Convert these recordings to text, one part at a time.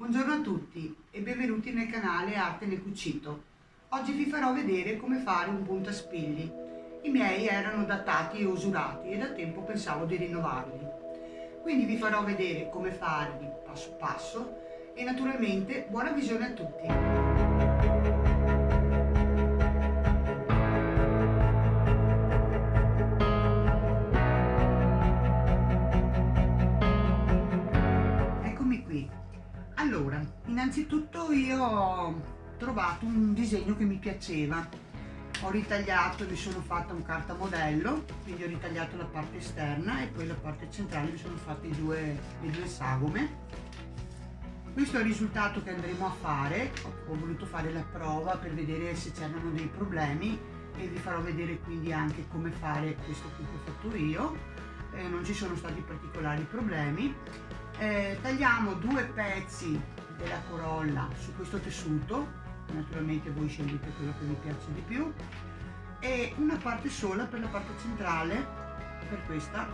Buongiorno a tutti e benvenuti nel canale Arte nel Cucito. Oggi vi farò vedere come fare un puntaspilli. I miei erano datati e usurati e da tempo pensavo di rinnovarli. Quindi vi farò vedere come farli passo passo e naturalmente buona visione a tutti. Allora, innanzitutto io ho trovato un disegno che mi piaceva. Ho ritagliato, mi sono fatta un carta modello, quindi ho ritagliato la parte esterna e poi la parte centrale mi sono fatte due, le due sagome. Questo è il risultato che andremo a fare, ho voluto fare la prova per vedere se c'erano dei problemi e vi farò vedere quindi anche come fare questo che ho fatto io. Eh, non ci sono stati particolari problemi eh, tagliamo due pezzi della corolla su questo tessuto. Naturalmente voi scegliete quello che vi piace di più. E una parte sola per la parte centrale per questa.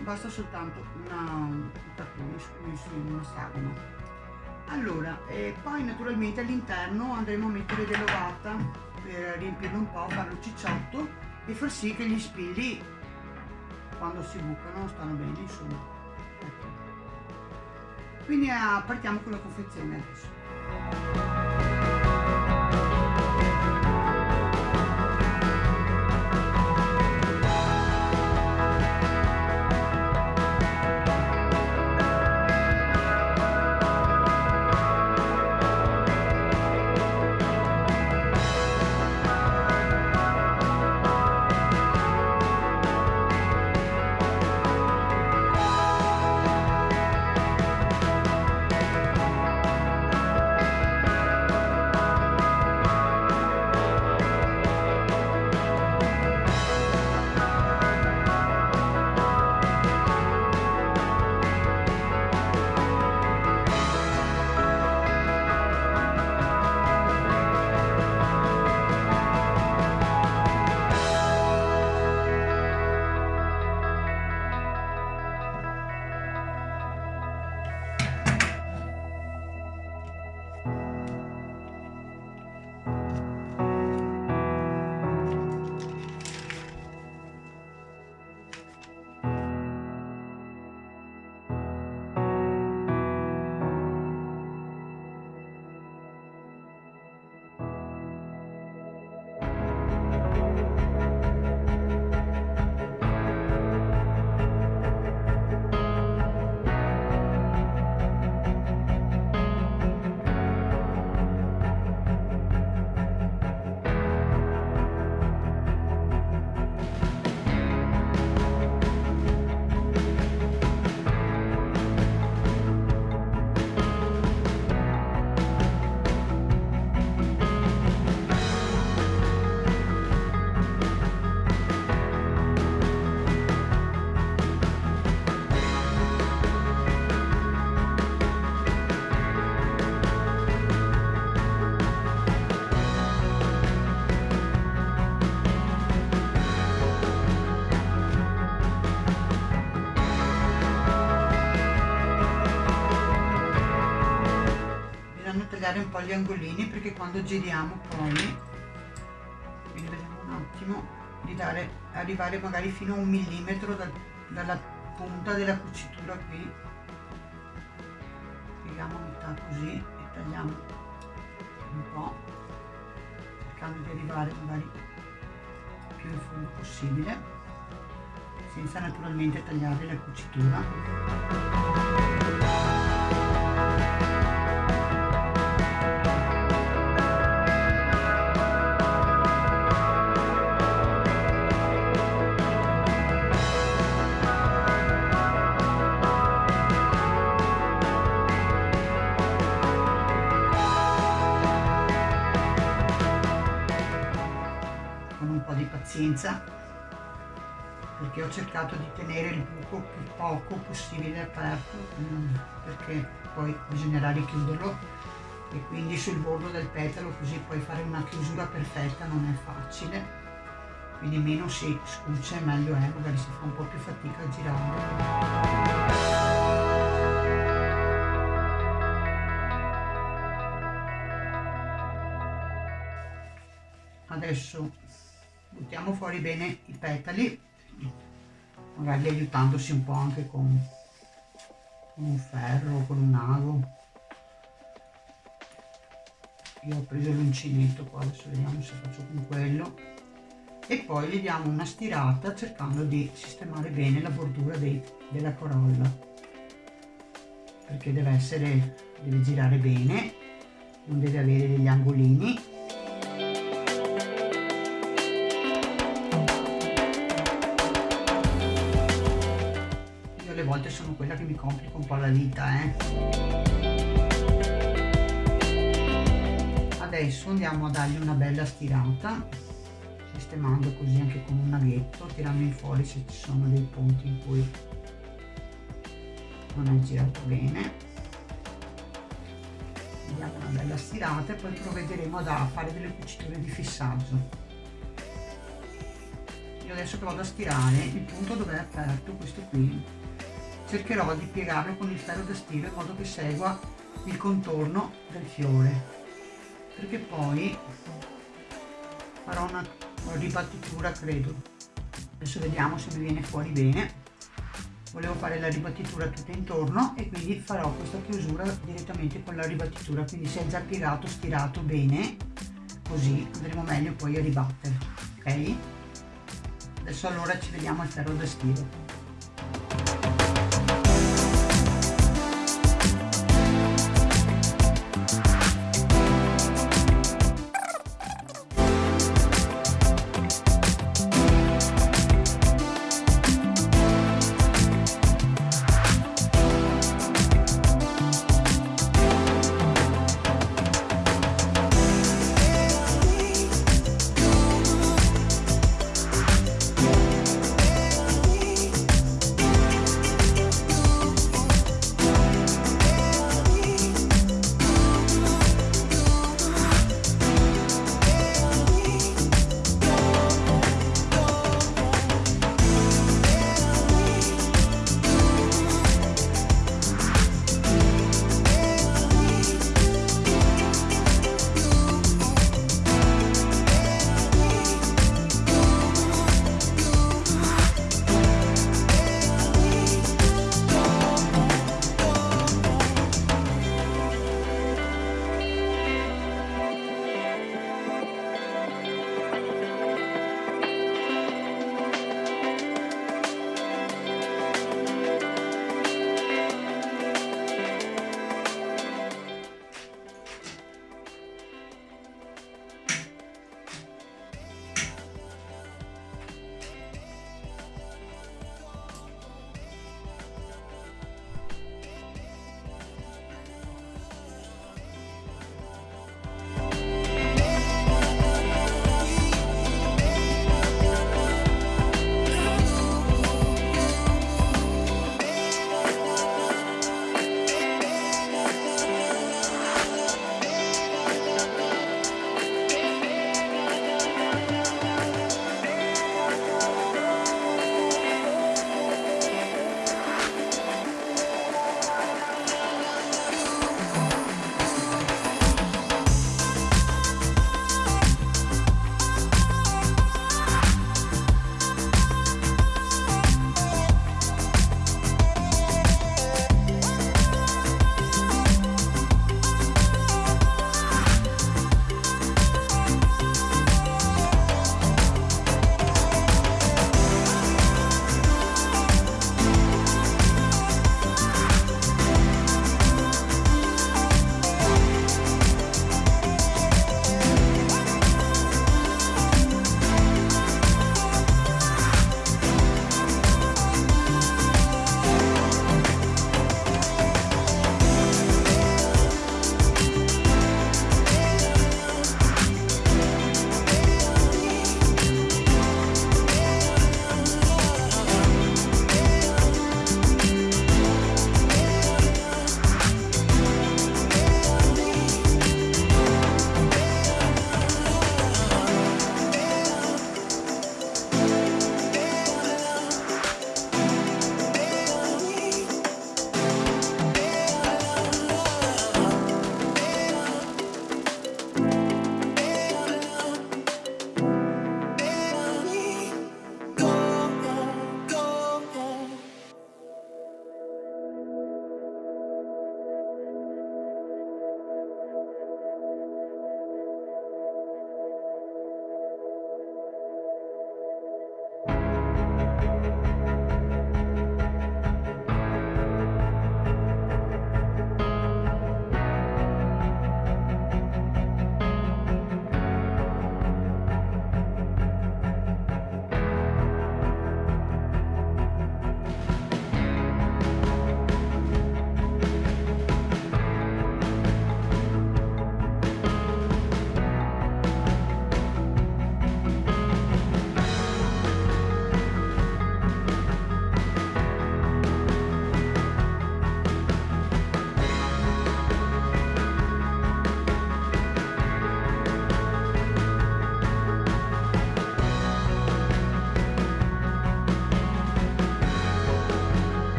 Basta soltanto una, un in una sagoma. Allora e poi naturalmente all'interno andremo a mettere dell'ovata per riempirlo un po' farlo cicciotto e far sì che gli spilli quando si bucano stanno bene insomma quindi ah, partiamo con la confezione adesso tagliare un po' gli angolini perché quando giriamo poi quindi vediamo un attimo di dare arrivare magari fino a un millimetro da, dalla punta della cucitura qui. Pieghiamo metà così e tagliamo un po' cercando di arrivare magari più in fondo possibile senza naturalmente tagliare la cucitura pazienza perché ho cercato di tenere il buco più poco possibile aperto mm, perché poi bisognerà richiuderlo. E quindi sul bordo del petalo così puoi fare una chiusura perfetta non è facile. Quindi meno si scuccia meglio è magari si fa un po' più fatica a girare adesso buttiamo fuori bene i petali magari aiutandosi un po' anche con, un ferro con un ago io ho preso l'uncinetto qua adesso vediamo se faccio con quello. E poi gli diamo una stirata cercando di sistemare bene la bordura dei, della corolla perché deve essere deve girare bene non deve avere degli angolini sono quella che mi complica un po' la vita eh. adesso andiamo a dargli una bella stirata sistemando così anche con un naghetto tirando fuori se ci sono dei punti in cui non è girato bene. Diamo una bella stirata e poi provvederemo a fare delle cuciture di fissaggio. Io adesso che vado a stirare il punto dove è aperto questo qui cercherò di piegarlo con il ferro da stiro in modo che segua il contorno del fiore. Perché poi farò una, ribattitura credo. Adesso vediamo se mi viene fuori bene. Volevo fare la ribattitura tutta intorno e quindi farò questa chiusura direttamente con la ribattitura quindi se è già piegato stirato bene così andremo meglio poi a ribattere ok? Adesso allora ci vediamo al ferro da stiro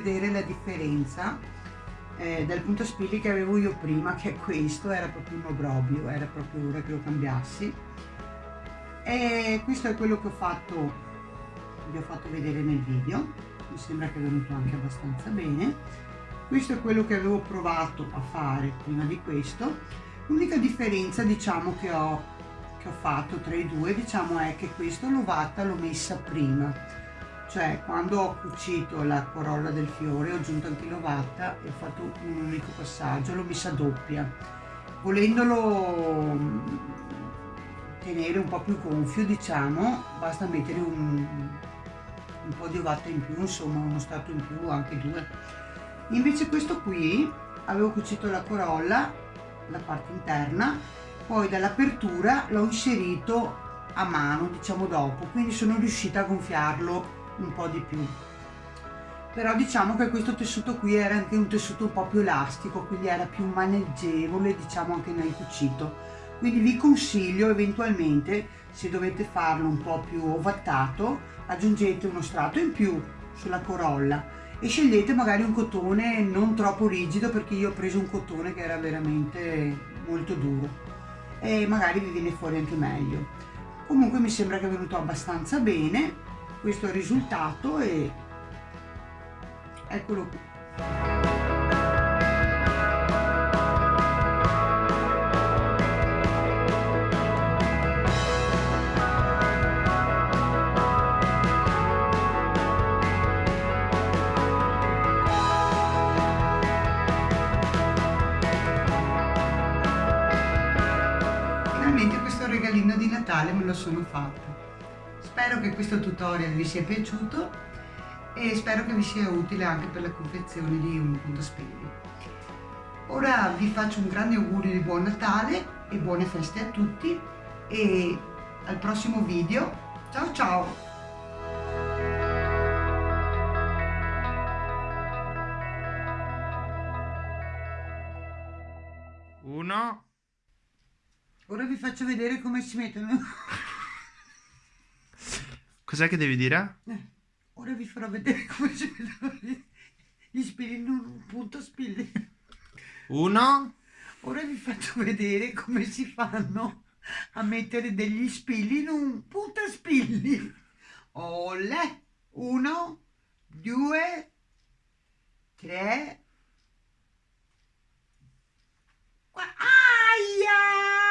vedere la differenza eh, dal punto spilli che avevo io prima che questo era proprio un obrobio era proprio ora che lo cambiassi. E questo è quello che ho fatto vi ho fatto vedere nel video mi sembra che è venuto anche abbastanza bene. Questo è quello che avevo provato a fare prima di questo. L'unica differenza diciamo che ho, che ho fatto tra i due diciamo è che questo l'ovata l'ho messa prima cioè quando ho cucito la corolla del fiore ho aggiunto anche l'ovata e ho fatto un unico passaggio l'ho messa doppia. Volendolo mm, tenere un po' più gonfio diciamo basta mettere un, un po' di ovata in più insomma uno strato in più anche due. Invece questo qui avevo cucito la corolla la parte interna poi dall'apertura l'ho inserito a mano diciamo dopo quindi sono riuscita a gonfiarlo un po' di più. Però diciamo che questo tessuto qui era anche un tessuto un po' più elastico quindi era più maneggevole diciamo anche nel cucito. Quindi vi consiglio eventualmente se dovete farlo un po' più ovattato aggiungete uno strato in più sulla corolla e scegliete magari un cotone non troppo rigido perché io ho preso un cotone che era veramente molto duro e magari vi viene fuori anche meglio. Comunque mi sembra che è venuto abbastanza bene questo risultato e eccolo qui finalmente questo regalino di Natale me lo sono fatto. Spero che questo tutorial vi sia piaciuto e spero che vi sia utile anche per la confezione di un punto spilli. Ora vi faccio un grande augurio di buon Natale e buone feste a tutti e al prossimo video. Ciao ciao! Uno. Ora vi faccio vedere come si mettono. Cos'è che devi dire? Eh, ora vi farò vedere come si vedono gli spilli in un punto spilli. Uno. Ora vi faccio vedere come si fanno a mettere degli spilli in un punto spilli. Olè. Uno, due, tre. Aia!